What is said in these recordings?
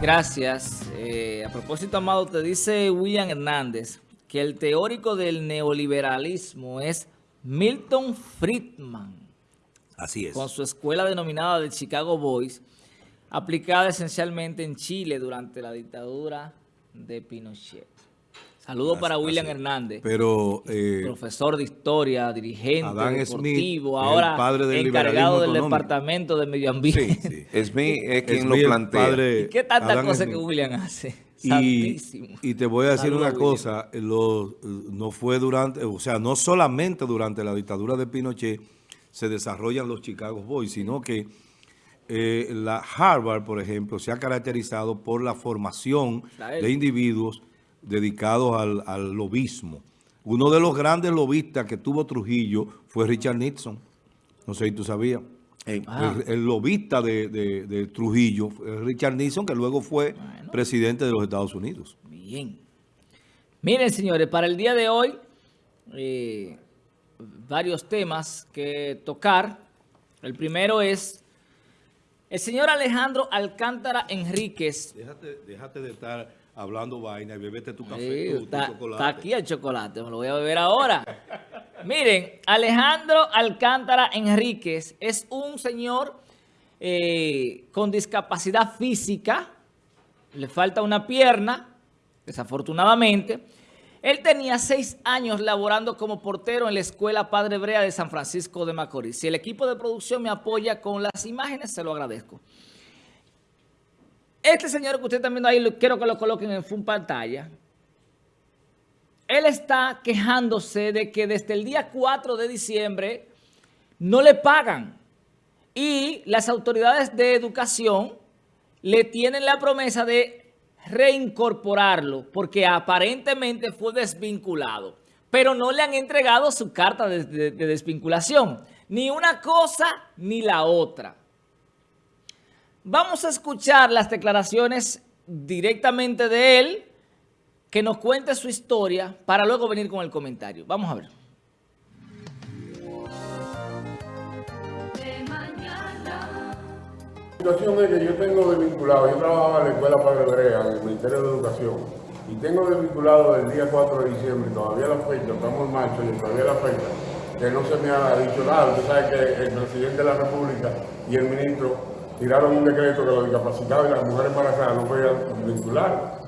Gracias. Eh, a propósito, Amado, te dice William Hernández que el teórico del neoliberalismo es Milton Friedman. Así es. Con su escuela denominada de Chicago Boys, aplicada esencialmente en Chile durante la dictadura de Pinochet. Saludos para William Hernández, pero, eh, profesor de historia, dirigente deportivo, ahora encargado del Departamento de Medio Ambiente. Sí, sí. Smith es quien lo plantea. ¿Y qué tanta cosa que William hace? Y, y, te voy a decir una cosa, no fue durante, o sea, no solamente durante la dictadura de Pinochet se desarrollan los Chicago Boys, sino que eh, la Harvard, por ejemplo, se ha caracterizado por la formación de individuos dedicados al, lobismo. Uno de los grandes lobistas que tuvo Trujillo fue Richard Nixon. No sé si tú sabías. Ah. el, lobista de, Trujillo, Richard Nixon, que luego fue presidente de los Estados Unidos. Bien. Miren, señores, para el día de hoy, eh, varios temas que tocar. El primero es el señor Alejandro Alcántara Enríquez. Déjate, déjate de estar hablando vaina y bebete tu café, tu, chocolate. Está aquí el chocolate, me lo voy a beber ahora. Miren, Alejandro Alcántara Enríquez es un señor eh, con discapacidad física, le falta una pierna, desafortunadamente. Él tenía seis años laborando como portero en la Escuela Padre Brea de San Francisco de Macorís. Si el equipo de producción me apoya con las imágenes, se lo agradezco. Este señor que usted está viendo ahí, quiero que lo coloquen en full pantalla. Él está quejándose de que desde el día 4 de diciembre no le pagan. Y las autoridades de educación le tienen la promesa de reincorporarlo porque aparentemente fue desvinculado. Pero no le han entregado su carta de desvinculación. Ni una cosa ni la otra. Vamos a escuchar las declaraciones directamente de él, que nos cuente su historia, para luego venir con el comentario. Vamos a ver. La situación es que yo tengo desvinculado, yo trabajaba en la Escuela Padre Brea, en el Ministerio de Educación, y tengo desvinculado el día 4 de diciembre, todavía la fecha, estamos en marzo y todavía la fecha, que no se me ha dicho nada. Usted sabe que el presidente de la República y el ministro tiraron un decreto que los discapacitados y las mujeres embarazadas no podían vincular.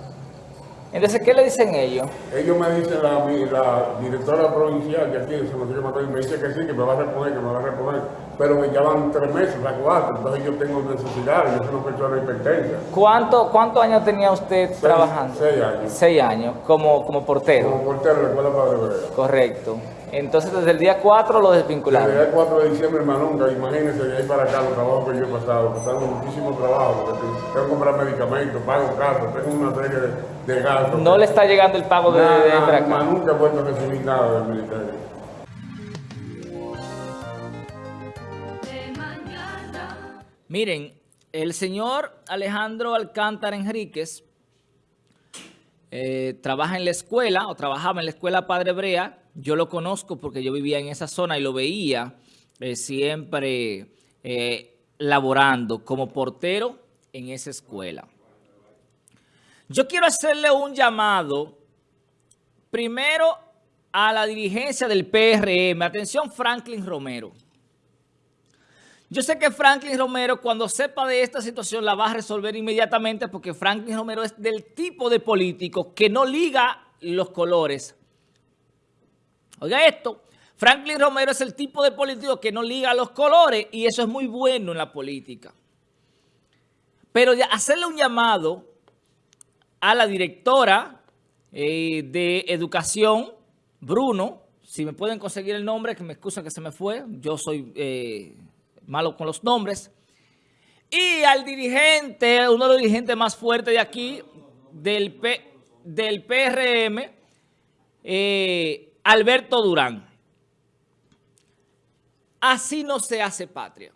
Entonces, ¿qué le dicen ellos? Ellos me dicen, la, la directora provincial de aquí de San Francisco me dice que sí, que me va a reponer, que me va a reponer, pero me llaman tres meses, a cuatro, entonces yo tengo necesidad, yo soy una persona hipertensa. ¿Cuánto, ¿Cuántos años tenía usted trabajando? Seis años. Seis años, como, como portero. Como portero Escuela Padre Brea. Correcto. Entonces, desde el día 4 lo desvincularon. Desde el día 4 de diciembre, nunca, imagínense, de ahí para acá los trabajos que yo he pasado, pasando muchísimo trabajo, porque tengo que comprar medicamentos, pago cartas, tengo una serie de, gastos. ¿No le está llegando el pago de, nada, de acá? nunca he vuelto a recibir nada del ministerio. Miren, el señor Alejandro Alcántara Enríquez eh, trabaja en la escuela, o trabajaba en la escuela Padre Brea, yo lo conozco porque yo vivía en esa zona y lo veía eh, siempre eh, laborando como portero en esa escuela. Yo quiero hacerle un llamado primero a la dirigencia del PRM. Atención Franklin Romero. Yo sé que Franklin Romero cuando sepa de esta situación la va a resolver inmediatamente porque Franklin Romero es del tipo de político que no liga los colores Oiga esto, Franklin Romero es el tipo de político que no liga los colores y eso es muy bueno en la política. Pero hacerle un llamado a la directora eh, de Educación, Bruno, si me pueden conseguir el nombre, que me excusa que se me fue, yo soy eh, malo con los nombres, y al dirigente, uno de los dirigentes más fuertes de aquí, del, del PRM, eh, Alberto Durán. Así no se hace patria.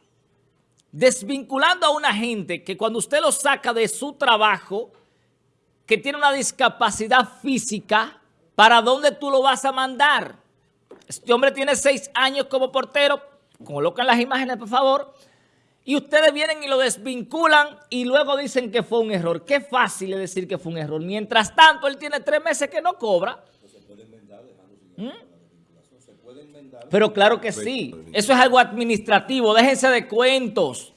Desvinculando a una gente que cuando usted lo saca de su trabajo, que tiene una discapacidad física, ¿para dónde tú lo vas a mandar? Este hombre tiene seis años como portero, colocan las imágenes por favor, y ustedes vienen y lo desvinculan y luego dicen que fue un error. Qué fácil es decir que fue un error. Mientras tanto, él tiene tres meses que no cobra. Pero claro que sí. Eso es algo administrativo. Déjense de cuentos.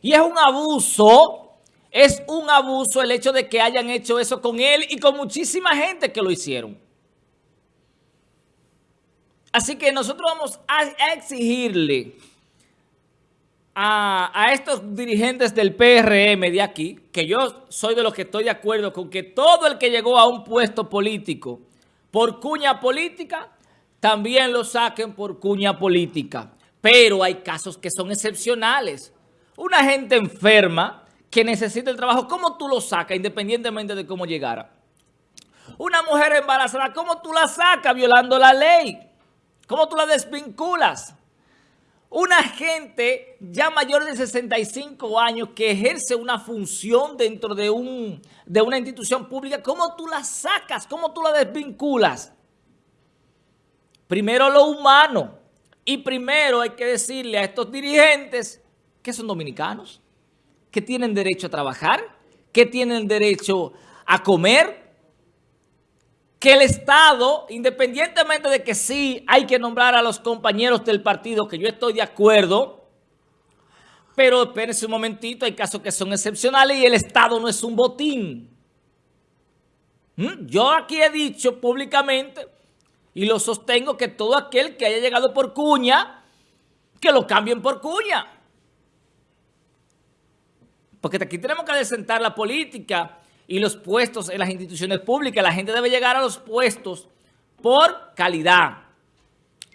Y es un abuso, es un abuso el hecho de que hayan hecho eso con él y con muchísima gente que lo hicieron. Así que nosotros vamos a exigirle a, estos dirigentes del PRM de aquí, que yo soy de los que estoy de acuerdo con que todo el que llegó a un puesto político por cuña política, también lo saquen por cuña política. Pero hay casos que son excepcionales. Una gente enferma que necesita el trabajo, ¿cómo tú lo sacas independientemente de cómo llegara? Una mujer embarazada, ¿cómo tú la sacas violando la ley? ¿Cómo tú la desvinculas? Una gente ya mayor de 65 años que ejerce una función dentro de, un, de una institución pública, ¿cómo tú la sacas? ¿Cómo tú la desvinculas? Primero lo humano. Y primero hay que decirle a estos dirigentes que son dominicanos, que tienen derecho a trabajar, que tienen derecho a comer, que el Estado, independientemente de que sí hay que nombrar a los compañeros del partido, que yo estoy de acuerdo, pero espérense un momentito, hay casos que son excepcionales y el Estado no es un botín. ¿Mm? Yo aquí he dicho públicamente y lo sostengo que todo aquel que haya llegado por cuña, que lo cambien por cuña. Porque aquí tenemos que desentar la política y los puestos en las instituciones públicas. La gente debe llegar a los puestos por calidad,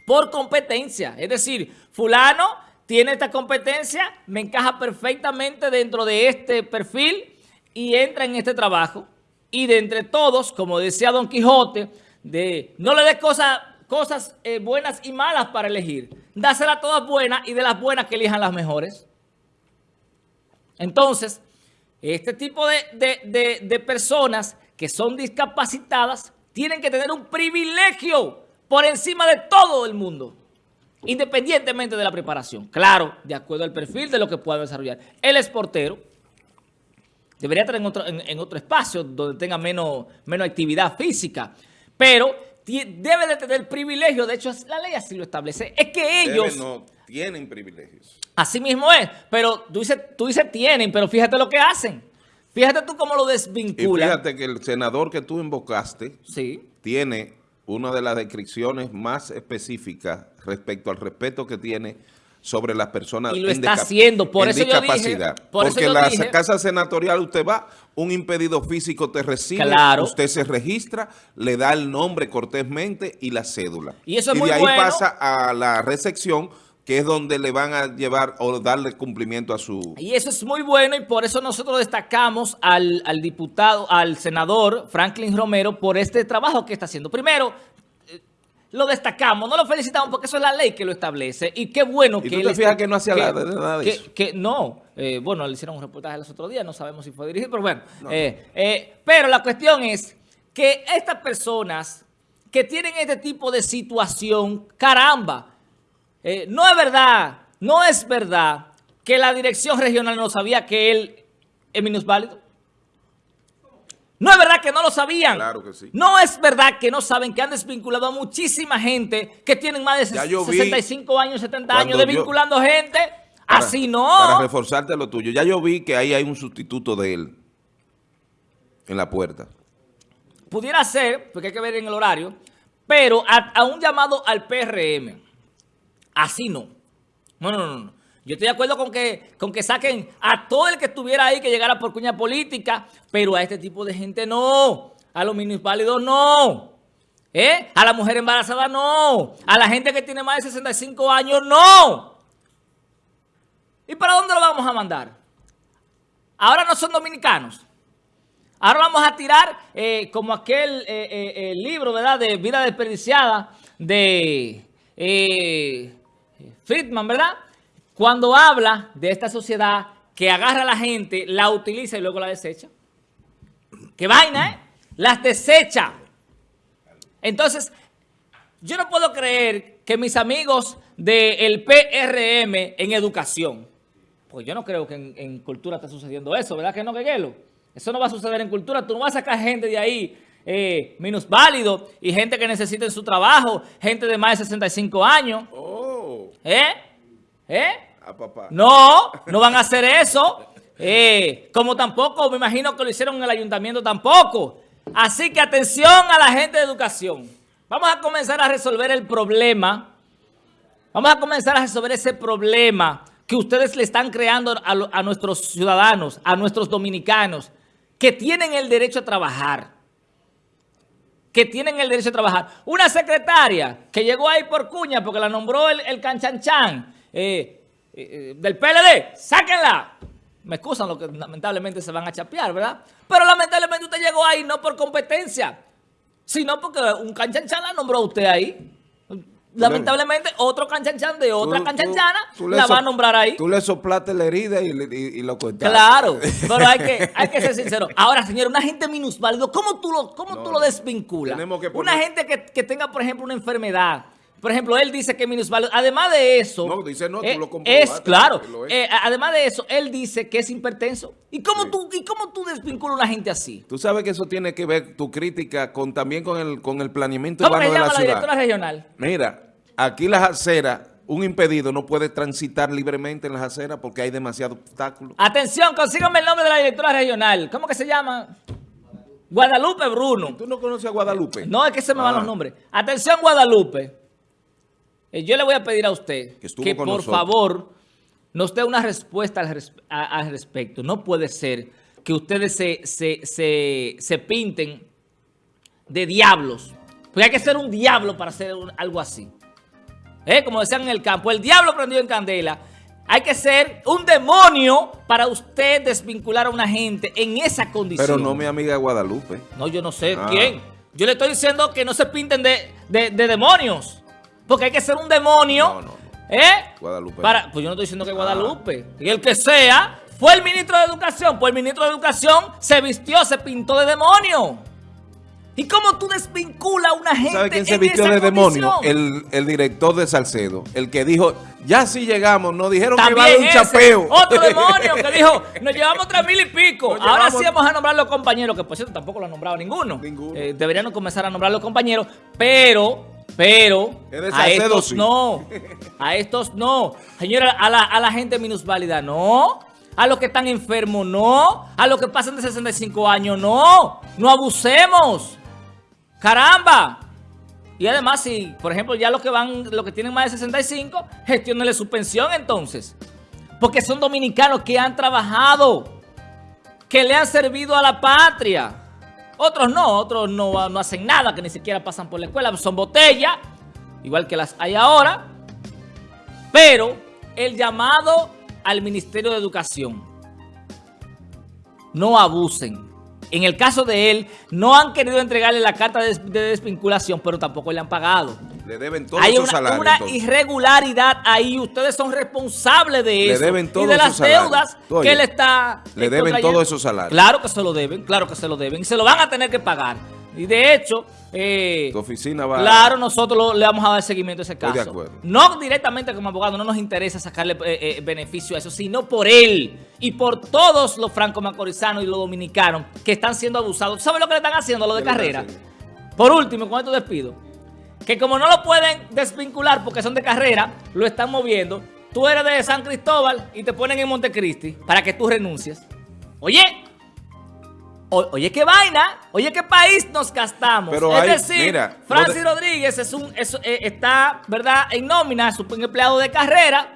por competencia. Es decir, fulano tiene esta competencia, me encaja perfectamente dentro de este perfil y entra en este trabajo. Y de entre todos, como decía Don Quijote, de no le des cosas, cosas eh, buenas y malas para elegir. Dáselas todas buenas y de las buenas que elijan las mejores. Entonces, este tipo de, personas que son discapacitadas tienen que tener un privilegio por encima de todo el mundo, independientemente de la preparación. Claro, de acuerdo al perfil de lo que pueda desarrollar. Él es portero, debería estar en otro, en, otro espacio donde tenga menos, menos actividad física, pero debe de tener privilegio, de hecho la ley así lo establece, es que ellos... no tienen privilegios. Así mismo es, pero tú dices, tú dices tienen, pero fíjate lo que hacen. Fíjate tú cómo lo desvinculan. Y fíjate que el senador que tú invocaste sí. tiene una de las descripciones más específicas respecto al respeto que tiene sobre las personas y lo está haciendo, por eso discapacidad. Yo dije, Porque en la casa senatorial usted va, un impedido físico te recibe, usted se registra, le da el nombre cortésmente y la cédula. Y eso es y de ahí pasa a la recepción que es donde le van a llevar o darle cumplimiento a su... Y eso es muy bueno y por eso nosotros destacamos al, diputado, al senador Franklin Romero por este trabajo que está haciendo. Primero, eh, lo destacamos, no lo felicitamos porque eso es la ley que lo establece y qué bueno ¿Y que... tú te fijas que no hacía nada de eso? Que, no, eh, bueno, le hicieron un reportaje los otros días, no sabemos si fue dirigido, pero bueno. Eh, pero la cuestión es que estas personas que tienen este tipo de situación, caramba, eh, no es verdad, no es verdad que la dirección regional no sabía que él es minusválido. No es verdad que no lo sabían. Claro que sí. No es verdad que no saben que han desvinculado a muchísima gente que tienen más de 65 años, 70 años, desvinculando gente. así no. Para reforzarte lo tuyo. Ya yo vi que ahí hay un sustituto de él en la puerta. Pudiera ser, porque hay que ver en el horario, pero a un llamado al PRM Así no. No, no, no. Yo estoy de acuerdo con que, con que saquen a todo el que estuviera ahí que llegara por cuña política, pero a este tipo de gente no. A los minusválidos no. ¿Eh? A la mujer embarazada no. A la gente que tiene más de 65 años no. ¿Y para dónde lo vamos a mandar? Ahora no son dominicanos. Ahora vamos a tirar eh, como aquel eh, eh, libro, ¿verdad? De vida desperdiciada de... Friedman, ¿verdad? Cuando habla de esta sociedad que agarra a la gente, la utiliza y luego la desecha. ¿Qué vaina, eh? Las desecha. Entonces, yo no puedo creer que mis amigos del PRM en educación, Pues yo no creo que en, cultura esté sucediendo eso, ¿verdad que no, Queguelo? Eso no va a suceder en cultura. Tú no vas a sacar gente de ahí eh, válido y gente que necesite su trabajo, gente de más de 65 años. Oh. ¿Eh? ¿Eh? Ah, papá. No, no van a hacer eso. Eh, como tampoco, me imagino que lo hicieron en el ayuntamiento tampoco. Así que atención a la gente de educación. Vamos a comenzar a resolver el problema. Vamos a comenzar a resolver ese problema que ustedes le están creando a, nuestros ciudadanos, a nuestros dominicanos, que tienen el derecho a trabajar. Que tienen el derecho a trabajar. Una secretaria que llegó ahí por cuña porque la nombró el, el canchanchan eh, eh, del PLD, sáquenla. Me excusan lo que lamentablemente se van a chapear, ¿verdad? Pero lamentablemente usted llegó ahí no por competencia, sino porque un canchanchan la nombró usted ahí. Lamentablemente, otro canchanchan de otra canchanchana la va a nombrar ahí. Tú le soplaste la herida y, lo cuentaste. Claro, pero hay que, hay que ser sincero. Ahora, señor, una gente minusválido, ¿cómo tú lo, cómo tú lo desvinculas? Una gente que, que tenga, por ejemplo, una enfermedad, por ejemplo, él dice que es minusválido. Además de eso... No, dice no, tú eh, lo Es, claro. Eh, además de eso, él dice que es hipertenso. ¿Y cómo, tú, ¿Y cómo tú desvinculas a una gente así? Tú sabes que eso tiene que ver tu crítica con también con el, con el planeamiento urbano de la, ciudad. la directora regional? Mira, aquí las aceras, un impedido no puede transitar libremente en las aceras porque hay demasiados obstáculos. Atención, consígame el nombre de la directora regional. ¿Cómo que se llama? Guadalupe Bruno. ¿Tú no conoces a Guadalupe? No, es que se me van los ah. nombres. Atención, Guadalupe. Eh, yo le voy a pedir a usted que, por favor nos dé una respuesta al, respecto. No puede ser que ustedes se, pinten de diablos. Porque hay que ser un diablo para hacer algo así. ¿Eh? Como decían en el campo, el diablo prendió en candela. Hay que ser un demonio para usted desvincular a una gente en esa condición. Pero no mi amiga Guadalupe. No, yo no sé ah. quién. Yo le estoy diciendo que no se pinten de, de demonios. Porque hay que ser un demonio. No, no, ¿Eh? Guadalupe. Para, pues yo no estoy diciendo que Guadalupe. Ah. Y el que sea, fue el ministro de Educación. Pues el ministro de Educación se vistió, se pintó de demonio. ¿Y cómo tú desvinculas a una gente ¿Sabe quién se vistió de demonio? El, el, director de Salcedo. El que dijo, ya sí llegamos, nos dijeron que iba a un chapeo. Otro demonio que dijo, nos llevamos tres mil y pico. Ahora sí vamos a nombrar los compañeros, que por cierto tampoco lo han nombrado ninguno. ninguno. Eh, deberían comenzar a nombrar los compañeros, pero pero a estos no, a estos no. Señora, a la, a la gente minusválida no. A los que están enfermos no. A los que pasan de 65 años no. No abusemos. Caramba. Y además, si, por ejemplo, ya los que van, los que tienen más de 65, gestionenle su pensión entonces. Porque son dominicanos que han trabajado, que le han servido a la patria. Otros no, otros no, no hacen nada, que ni siquiera pasan por la escuela, son botellas, igual que las hay ahora. Pero el llamado al Ministerio de Educación, no abusen. En el caso de él, no han querido entregarle la carta de, desvinculación, pero tampoco le han pagado. Le deben todo Hay una, una irregularidad ahí. Ustedes son responsables de eso. Le deben y de las deudas que él está... Le deben todos esos salarios. Claro que se lo deben, claro que se lo deben. Y se lo van a tener que pagar. Y de hecho, eh, tu oficina va claro, nosotros le vamos a dar seguimiento a ese caso. De acuerdo. No directamente como abogado, no nos interesa sacarle eh, eh, beneficio a eso, sino por él y por todos los franco-macorizanos y los dominicanos que están siendo abusados. ¿Sabes lo que le están haciendo a lo de, carrera? Por último, con esto despido, que como no lo pueden desvincular porque son de carrera, lo están moviendo. Tú eres de San Cristóbal y te ponen en Montecristi para que tú renuncies. Oye, oye, qué vaina, oye, qué país nos gastamos. es decir, Francis Rodríguez es un, eh, está, ¿verdad?, en nómina, es un empleado de carrera.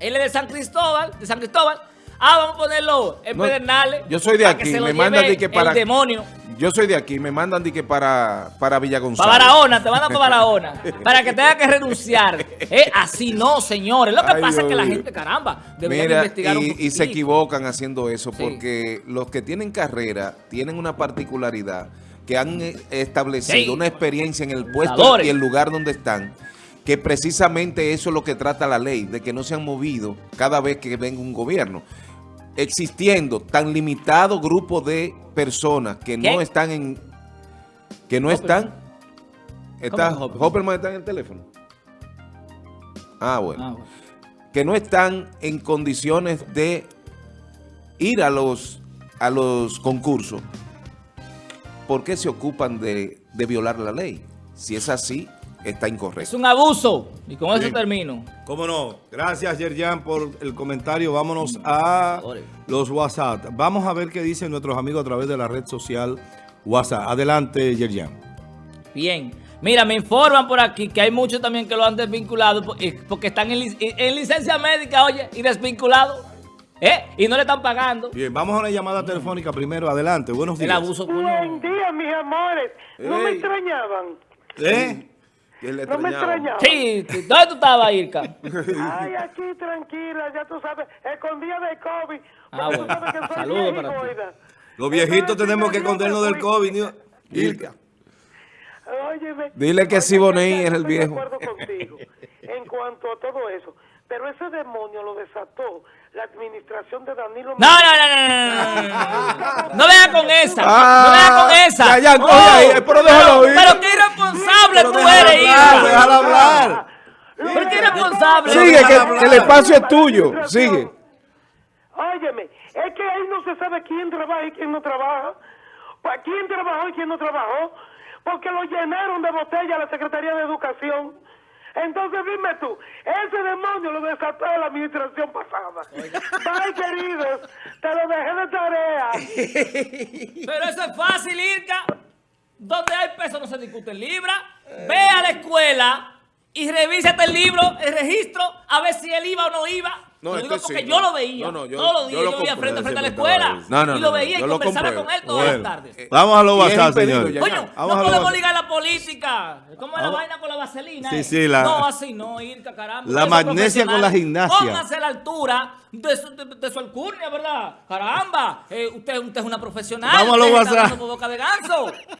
Él es de San Cristóbal, de San Cristóbal. Ah, vamos a ponerlo en Pedernales. Yo soy de aquí, me mandan de que para... El demonio. Yo soy de aquí, me mandan de que para, para Villa González. Para Barahona, te mandan para Barahona. para que tenga que renunciar. Eh, así no, señores. Lo que pasa es que la gente, caramba, debería investigar y, un y se equivocan haciendo eso porque los que tienen carrera tienen una particularidad que han eh, establecido una experiencia en el puesto y el lugar donde están que precisamente eso es lo que trata la ley, de que no se han movido cada vez que venga un gobierno existiendo tan limitado grupo de personas que no están en... que no están... Está, Hopperman está en el teléfono. Ah, bueno. Ah, que no están en condiciones de ir a los, a los concursos, ¿por qué se ocupan de, de violar la ley? Si es así, está incorrecto. Es un abuso. Y con eso termino. ¿Cómo no? Gracias, Yerjan, por el comentario. Vámonos a los WhatsApp. Vamos a ver qué dicen nuestros amigos a través de la red social WhatsApp. Adelante, Yerjan. Bien. Mira, me informan por aquí que hay muchos también que lo han desvinculado porque están en, licencia médica, oye, y desvinculados. ¿Eh? Y no le están pagando. Bien, vamos a una llamada telefónica primero. Adelante, buenos días. El abuso, Buen día, mis amores. No me extrañaban. ¿Eh? No me extrañaba. Sí, ¿dónde tú estabas, Irka? Ay, aquí tranquila, ya tú sabes, escondida de COVID. Ah, bueno. Saludos para ti. Los viejitos tenemos que escondernos del COVID, Irka. Óyeme, Dile que Siboney es el viejo. De acuerdo contigo en cuanto a todo eso. Pero ese demonio lo desató la administración de Danilo. No, no, no, no, no. No venga con esa. no venga con esa. Ya, ya, ahí, pero déjalo ir. Pero qué irresponsable tú eres, hija. Déjala hablar. Pero qué irresponsable. Sigue, que el espacio es tuyo. Sigue. Óyeme, es que ahí no se sabe quién trabaja y quién no trabaja. ¿Quién trabajó y quién no trabajó? Porque lo llenaron de botella la Secretaría de Educación. Entonces dime tú, ese demonio lo desató la administración pasada. Bye, queridos, te lo dejé de tarea. Pero eso es fácil, Irka. Donde hay peso no se discute en libra. Ve a la escuela y revísate el libro, el registro, a ver si él iba o no iba. No, lo digo porque yo lo veía. No, yo, todos los días yo, yo vivía frente a frente a la escuela. y lo veía y conversaba con él todas las tardes. Eh, vamos a lo WhatsApp, señores. Coño, no podemos ligar la política. ¿Cómo es la vaina con la vaselina? Sí, sí, la, no, así no, Irka, caramba. La magnesia con la gimnasia. Póngase a la altura de su, de, su alcurnia, ¿verdad? Caramba, eh, usted, usted es una profesional. Vamos a lo WhatsApp. boca de ganso.